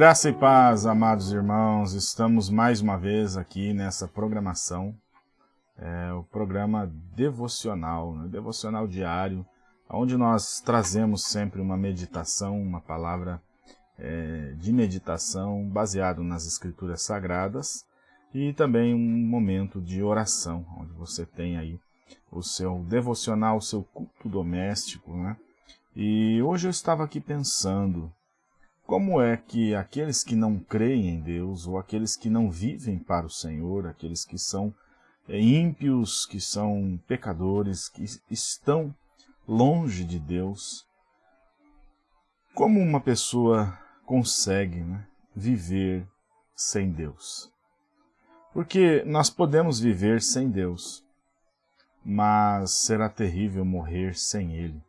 Graça e paz, amados irmãos, estamos mais uma vez aqui nessa programação, é, o programa devocional, né, devocional diário, onde nós trazemos sempre uma meditação, uma palavra é, de meditação baseado nas escrituras sagradas e também um momento de oração, onde você tem aí o seu devocional, o seu culto doméstico, né? E hoje eu estava aqui pensando como é que aqueles que não creem em Deus, ou aqueles que não vivem para o Senhor, aqueles que são é, ímpios, que são pecadores, que estão longe de Deus, como uma pessoa consegue né, viver sem Deus? Porque nós podemos viver sem Deus, mas será terrível morrer sem Ele.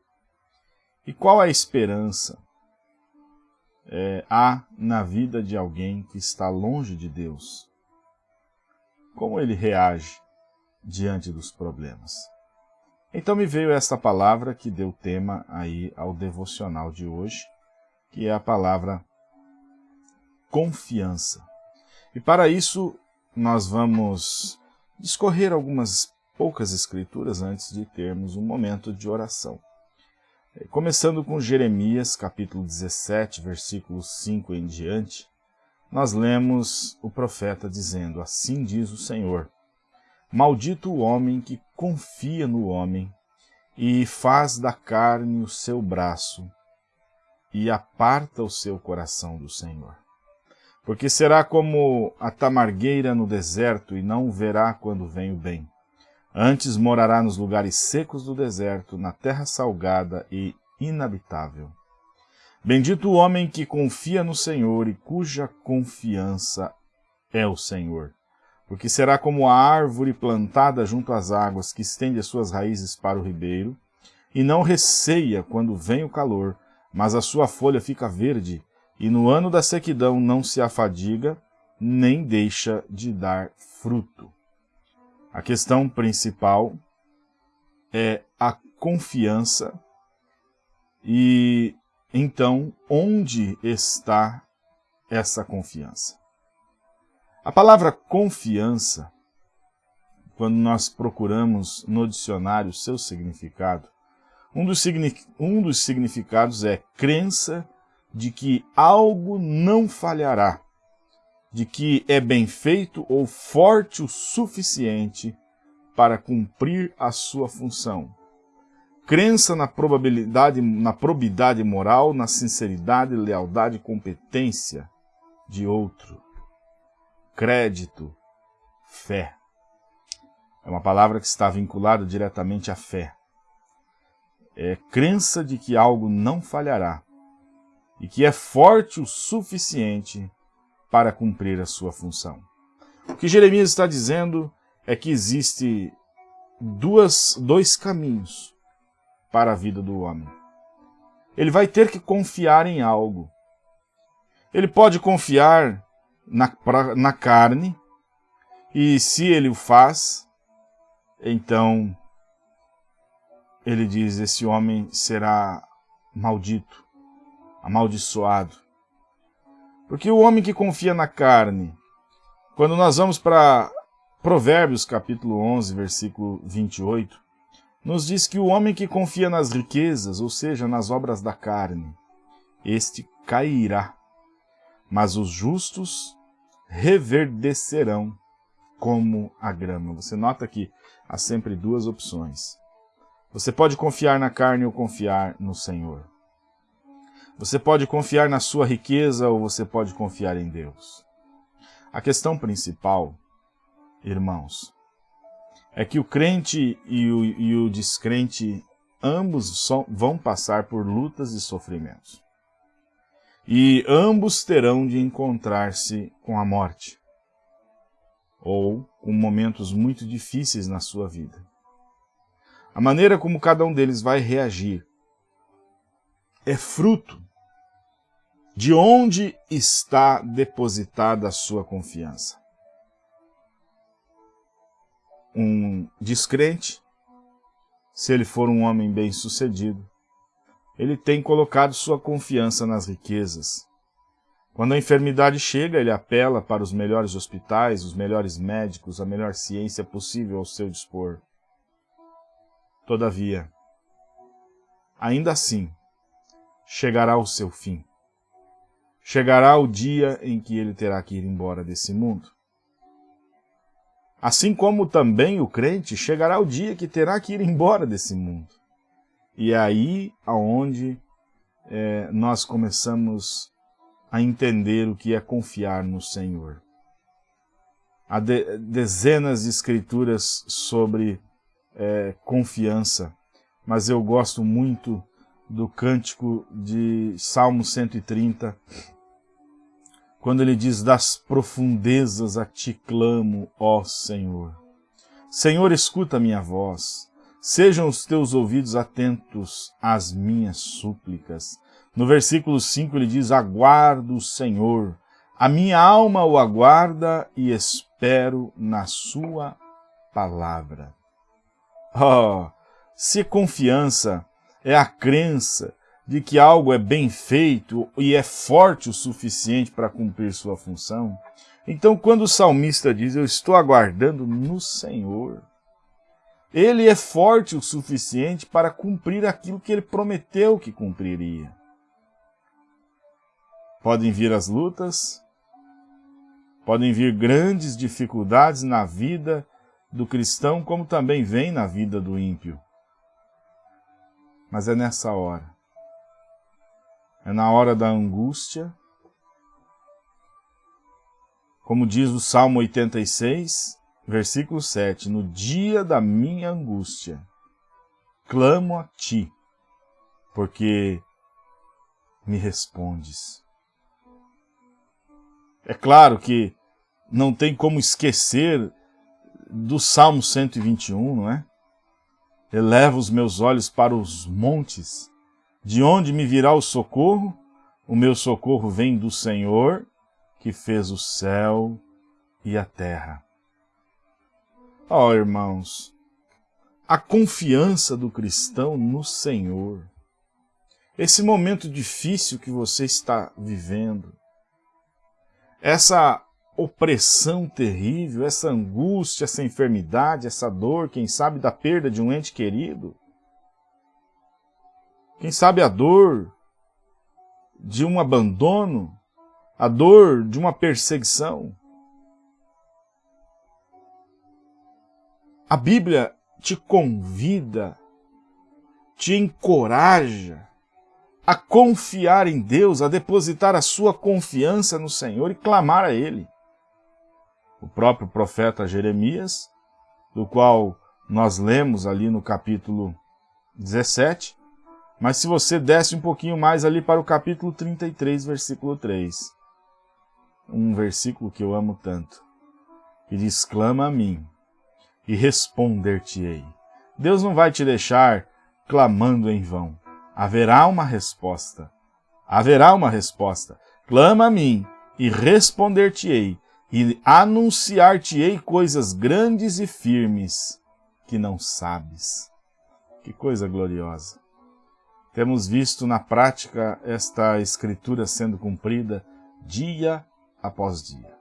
E qual a esperança é, há na vida de alguém que está longe de Deus? Como ele reage diante dos problemas? Então me veio esta palavra que deu tema aí ao devocional de hoje, que é a palavra confiança. E para isso nós vamos discorrer algumas poucas escrituras antes de termos um momento de oração. Começando com Jeremias, capítulo 17, versículos 5 em diante, nós lemos o profeta dizendo, Assim diz o Senhor, Maldito o homem que confia no homem e faz da carne o seu braço e aparta o seu coração do Senhor. Porque será como a tamargueira no deserto e não verá quando vem o bem Antes morará nos lugares secos do deserto, na terra salgada e inabitável. Bendito o homem que confia no Senhor e cuja confiança é o Senhor. Porque será como a árvore plantada junto às águas, que estende as suas raízes para o ribeiro, e não receia quando vem o calor, mas a sua folha fica verde, e no ano da sequidão não se afadiga, nem deixa de dar fruto. A questão principal é a confiança e então onde está essa confiança? A palavra confiança, quando nós procuramos no dicionário seu significado, um dos, um dos significados é crença de que algo não falhará de que é bem feito ou forte o suficiente para cumprir a sua função. Crença na probabilidade, na probidade moral, na sinceridade, lealdade e competência de outro. Crédito, fé. É uma palavra que está vinculada diretamente à fé. É crença de que algo não falhará e que é forte o suficiente para cumprir a sua função. O que Jeremias está dizendo é que existe duas, dois caminhos para a vida do homem. Ele vai ter que confiar em algo. Ele pode confiar na, pra, na carne, e se ele o faz, então ele diz, esse homem será maldito, amaldiçoado. Porque o homem que confia na carne, quando nós vamos para Provérbios capítulo 11, versículo 28, nos diz que o homem que confia nas riquezas, ou seja, nas obras da carne, este cairá, mas os justos reverdecerão como a grama. Você nota que há sempre duas opções. Você pode confiar na carne ou confiar no Senhor. Você pode confiar na sua riqueza ou você pode confiar em Deus. A questão principal, irmãos, é que o crente e o, e o descrente ambos vão passar por lutas e sofrimentos. E ambos terão de encontrar-se com a morte, ou com momentos muito difíceis na sua vida. A maneira como cada um deles vai reagir é fruto de onde está depositada a sua confiança. Um descrente, se ele for um homem bem-sucedido, ele tem colocado sua confiança nas riquezas. Quando a enfermidade chega, ele apela para os melhores hospitais, os melhores médicos, a melhor ciência possível ao seu dispor. Todavia, ainda assim, chegará o seu fim. Chegará o dia em que ele terá que ir embora desse mundo. Assim como também o crente chegará o dia que terá que ir embora desse mundo. E é aí aonde é, nós começamos a entender o que é confiar no Senhor. Há de, dezenas de escrituras sobre é, confiança, mas eu gosto muito do cântico de Salmo 130, quando ele diz, das profundezas a ti clamo, ó Senhor. Senhor, escuta minha voz, sejam os teus ouvidos atentos às minhas súplicas. No versículo 5 ele diz, aguardo o Senhor, a minha alma o aguarda e espero na sua palavra. Oh, se confiança é a crença de que algo é bem feito e é forte o suficiente para cumprir sua função, então quando o salmista diz, eu estou aguardando no Senhor, ele é forte o suficiente para cumprir aquilo que ele prometeu que cumpriria. Podem vir as lutas, podem vir grandes dificuldades na vida do cristão, como também vem na vida do ímpio. Mas é nessa hora, é na hora da angústia, como diz o Salmo 86, versículo 7, no dia da minha angústia, clamo a ti, porque me respondes. É claro que não tem como esquecer do Salmo 121, não é? Eleva os meus olhos para os montes, de onde me virá o socorro? O meu socorro vem do Senhor, que fez o céu e a terra. Ó oh, irmãos, a confiança do cristão no Senhor, esse momento difícil que você está vivendo, essa opressão terrível, essa angústia, essa enfermidade, essa dor, quem sabe da perda de um ente querido, quem sabe a dor de um abandono, a dor de uma perseguição. A Bíblia te convida, te encoraja a confiar em Deus, a depositar a sua confiança no Senhor e clamar a Ele. O próprio profeta Jeremias, do qual nós lemos ali no capítulo 17, mas se você desce um pouquinho mais ali para o capítulo 33, versículo 3, um versículo que eu amo tanto, que diz, clama a mim e responder-te-ei. Deus não vai te deixar clamando em vão haverá uma resposta. Haverá uma resposta. Clama a mim, e responder-te-ei, e anunciar-te-ei coisas grandes e firmes que não sabes. Que coisa gloriosa! Temos visto na prática esta escritura sendo cumprida dia após dia.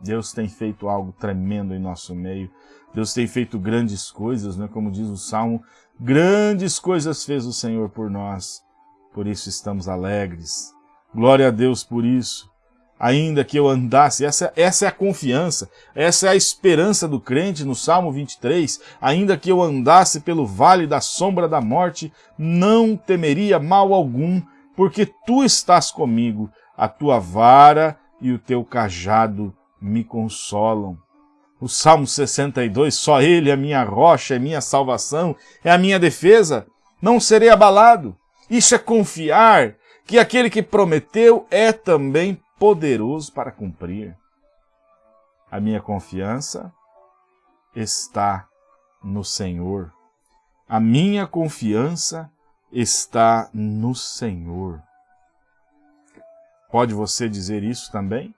Deus tem feito algo tremendo em nosso meio. Deus tem feito grandes coisas, né? como diz o Salmo, Grandes coisas fez o Senhor por nós, por isso estamos alegres. Glória a Deus por isso. Ainda que eu andasse, essa, essa é a confiança, essa é a esperança do crente no Salmo 23, ainda que eu andasse pelo vale da sombra da morte, não temeria mal algum, porque tu estás comigo, a tua vara e o teu cajado me consolam. O Salmo 62, só ele é minha rocha, é minha salvação, é a minha defesa, não serei abalado. Isso é confiar que aquele que prometeu é também poderoso para cumprir. A minha confiança está no Senhor. A minha confiança está no Senhor. Pode você dizer isso também?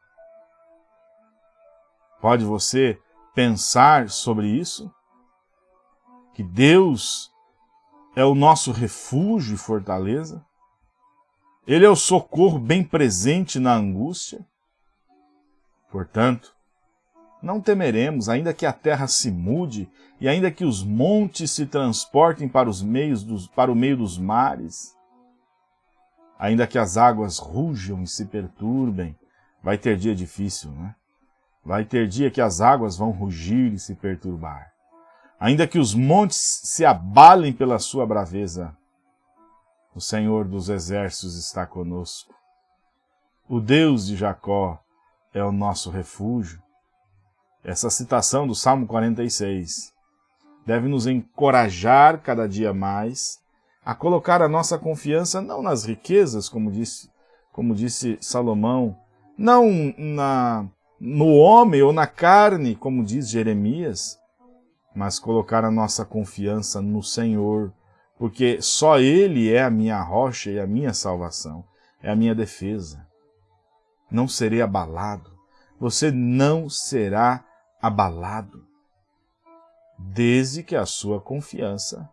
Pode você pensar sobre isso? Que Deus é o nosso refúgio e fortaleza? Ele é o socorro bem presente na angústia? Portanto, não temeremos, ainda que a terra se mude, e ainda que os montes se transportem para, os meios dos, para o meio dos mares, ainda que as águas rujam e se perturbem, vai ter dia difícil, né? Vai ter dia que as águas vão rugir e se perturbar. Ainda que os montes se abalem pela sua braveza, o Senhor dos exércitos está conosco. O Deus de Jacó é o nosso refúgio. Essa citação do Salmo 46 deve nos encorajar cada dia mais a colocar a nossa confiança não nas riquezas, como disse, como disse Salomão, não na, no homem ou na carne, como diz Jeremias, mas colocar a nossa confiança no Senhor, porque só Ele é a minha rocha e a minha salvação, é a minha defesa. Não serei abalado, você não será abalado, desde que a sua confiança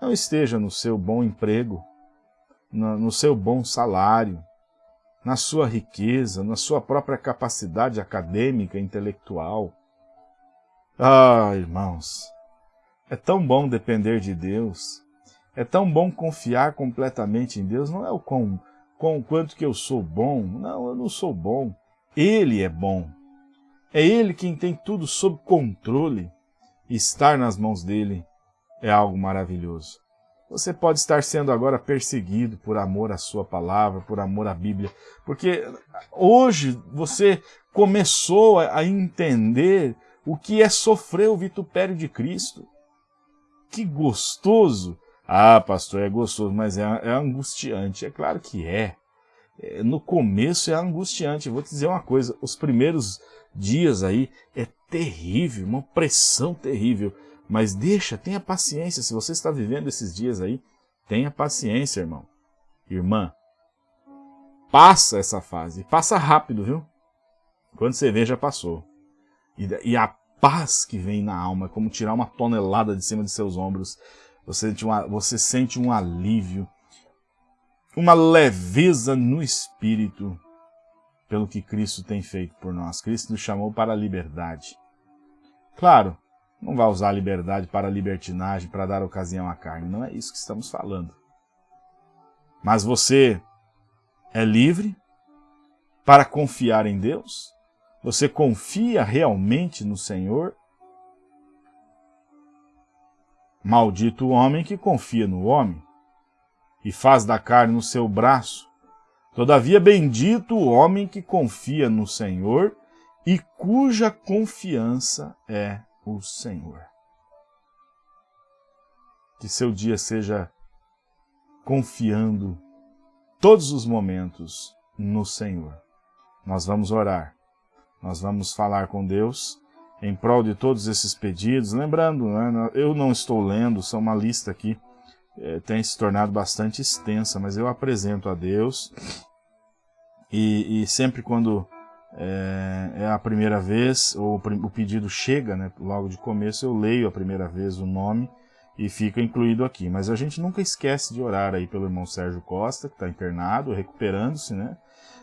não esteja no seu bom emprego, no seu bom salário, na sua riqueza, na sua própria capacidade acadêmica, intelectual. Ah, irmãos, é tão bom depender de Deus, é tão bom confiar completamente em Deus, não é o com, com o quanto que eu sou bom, não, eu não sou bom, Ele é bom. É Ele quem tem tudo sob controle, estar nas mãos dEle é algo maravilhoso. Você pode estar sendo agora perseguido por amor à sua palavra, por amor à Bíblia, porque hoje você começou a entender o que é sofrer o vitupério de Cristo. Que gostoso! Ah, pastor, é gostoso, mas é, é angustiante. É claro que é. é. No começo é angustiante. vou te dizer uma coisa, os primeiros dias aí é terrível, uma pressão terrível. Mas deixa, tenha paciência. Se você está vivendo esses dias aí, tenha paciência, irmão. Irmã, passa essa fase. Passa rápido, viu? Quando você vê, já passou. E, e a paz que vem na alma, é como tirar uma tonelada de cima de seus ombros. Você uma, você sente um alívio, uma leveza no espírito pelo que Cristo tem feito por nós. Cristo nos chamou para a liberdade. Claro, não vai usar a liberdade para a libertinagem, para dar ocasião à carne. Não é isso que estamos falando. Mas você é livre para confiar em Deus? Você confia realmente no Senhor? Maldito o homem que confia no homem e faz da carne no seu braço Todavia, bendito o homem que confia no Senhor e cuja confiança é o Senhor. Que seu dia seja confiando todos os momentos no Senhor. Nós vamos orar, nós vamos falar com Deus em prol de todos esses pedidos. Lembrando, né, eu não estou lendo, são uma lista aqui é, tem se tornado bastante extensa, mas eu apresento a Deus e, e sempre quando é, é, a primeira vez, ou o pedido chega, né, logo de começo, eu leio a primeira vez o nome e fica incluído aqui. Mas a gente nunca esquece de orar aí pelo irmão Sérgio Costa, que está internado, recuperando-se, né?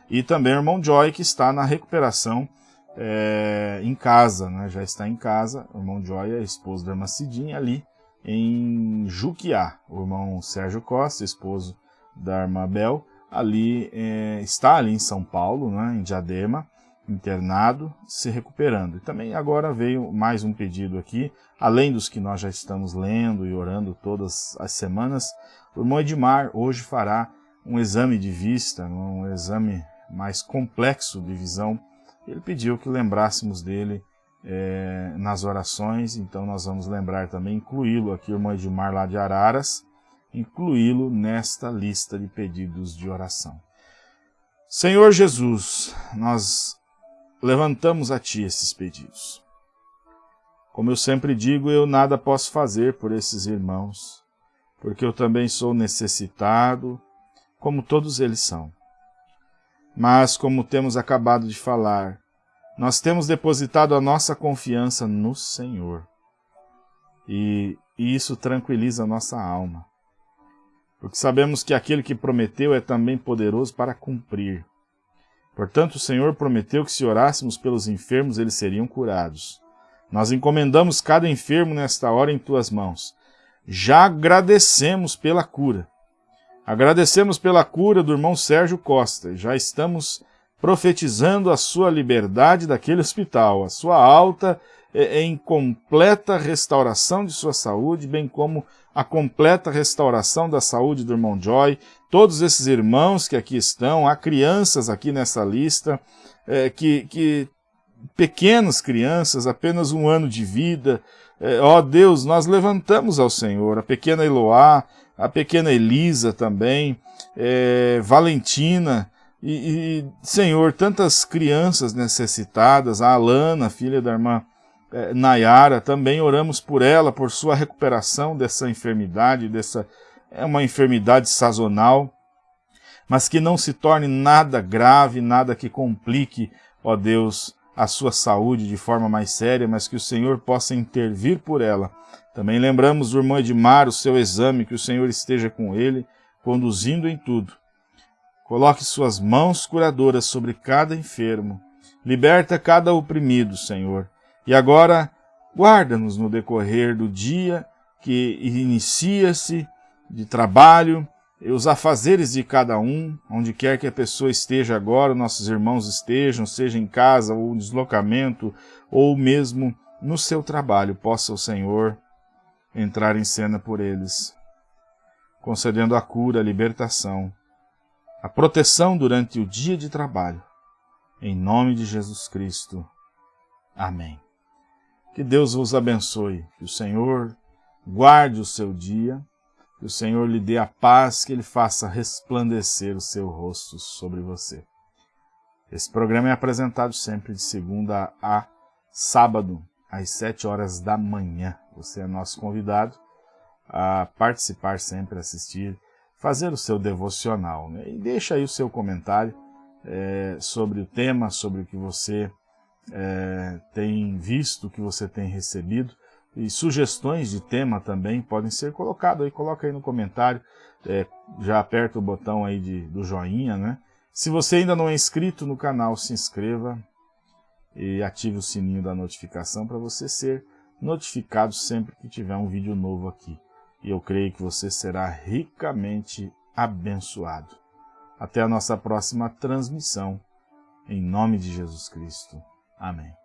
E também o irmão Joy, que está na recuperação é, em casa, né? Já está em casa. O irmão Joy é esposo da irmã Cidinha ali em Juquiá. O irmão Sérgio Costa, esposo da irmã Bel, ali é, está ali em São Paulo, né, em Diadema, internado, se recuperando. E também agora veio mais um pedido aqui, além dos que nós já estamos lendo e orando todas as semanas, o irmão Edmar hoje fará um exame de vista, um exame mais complexo de visão. Ele pediu que lembrássemos dele é, nas orações, então nós vamos lembrar também, incluí-lo aqui, o irmão Edmar lá de Araras, incluí-lo nesta lista de pedidos de oração. Senhor Jesus, nós levantamos a Ti esses pedidos. Como eu sempre digo, eu nada posso fazer por esses irmãos. porque eu também sou necessitado, como todos eles são. Mas, como temos acabado de falar, nós temos depositado a nossa confiança no Senhor. E, isso tranquiliza a nossa alma. Porque sabemos que aquele que prometeu é também poderoso para cumprir. Portanto, o Senhor prometeu que se orássemos pelos enfermos, eles seriam curados. Nós encomendamos cada enfermo nesta hora em tuas mãos. Já agradecemos pela cura. Agradecemos pela cura do irmão Sérgio Costa. Já estamos profetizando a sua liberdade daquele hospital, a sua alta em completa restauração de sua saúde, bem como a completa restauração da saúde do irmão Joy, todos esses irmãos que aqui estão, há crianças aqui nessa lista, é, que, que pequenas crianças, apenas um ano de vida, é, ó Deus, nós levantamos ao Senhor, a pequena Eloá, a pequena Elisa também, é, Valentina, e, e, Senhor, tantas crianças necessitadas, a Alana, filha da irmã é, Nayara, também oramos por ela, por sua recuperação dessa enfermidade, dessa é uma enfermidade sazonal, mas que não se torne nada grave, nada que complique, ó Deus, a sua saúde de forma mais séria, mas que o Senhor possa intervir por ela. Também lembramos do irmão Edmar, o seu exame, que o Senhor esteja com ele, conduzindo em tudo. Coloque suas mãos curadoras sobre cada enfermo. Liberta cada oprimido, Senhor. E agora, guarda-nos no decorrer do dia que inicia-se de trabalho, os afazeres de cada um, onde quer que a pessoa esteja agora, nossos irmãos estejam, seja em casa ou deslocamento, ou mesmo no seu trabalho, possa o Senhor entrar em cena por eles, concedendo a cura, a libertação, a proteção durante o dia de trabalho. Em nome de Jesus Cristo. Amém. Que Deus vos abençoe, que o Senhor guarde o seu dia, que o Senhor lhe dê a paz, que Ele faça resplandecer o seu rosto sobre você. Esse programa é apresentado sempre de segunda a sábado, às sete horas da manhã. Você é nosso convidado a participar sempre, assistir, fazer o seu devocional. Né? E deixa aí o seu comentário é, sobre o tema, sobre o que você é, tem visto, o que você tem recebido. E sugestões de tema também podem ser colocadas aí, coloca aí no comentário, é, já aperta o botão aí de, do joinha, né? Se você ainda não é inscrito no canal, se inscreva e ative o sininho da notificação para você ser notificado sempre que tiver um vídeo novo aqui. E eu creio que você será ricamente abençoado. Até a nossa próxima transmissão, em nome de Jesus Cristo. Amém.